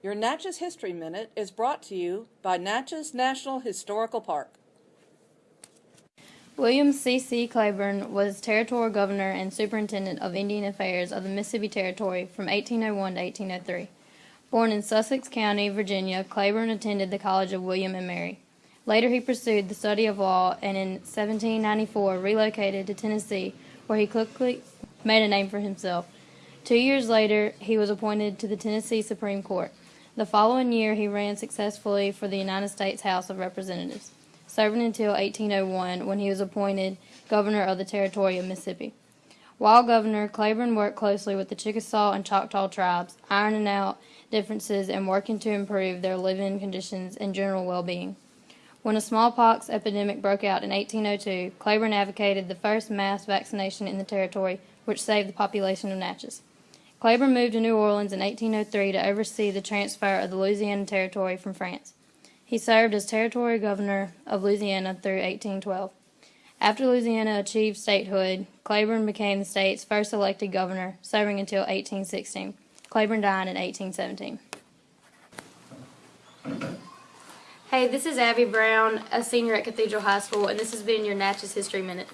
Your Natchez History Minute is brought to you by Natchez National Historical Park. William C. Claiborne was Territorial Governor and Superintendent of Indian Affairs of the Mississippi Territory from 1801 to 1803. Born in Sussex County, Virginia, Claiborne attended the College of William and Mary. Later, he pursued the study of law and in 1794 relocated to Tennessee, where he quickly made a name for himself. Two years later, he was appointed to the Tennessee Supreme Court. The following year, he ran successfully for the United States House of Representatives, serving until 1801 when he was appointed governor of the Territory of Mississippi. While governor, Claiborne worked closely with the Chickasaw and Choctaw tribes, ironing out differences and working to improve their living conditions and general well-being. When a smallpox epidemic broke out in 1802, Claiborne advocated the first mass vaccination in the territory, which saved the population of Natchez. Claiborne moved to New Orleans in 1803 to oversee the transfer of the Louisiana Territory from France. He served as Territory Governor of Louisiana through 1812. After Louisiana achieved statehood, Claiborne became the state's first elected governor, serving until 1816. Claiborne died in 1817. Hey, this is Abby Brown, a senior at Cathedral High School, and this has been your Natchez History Minute.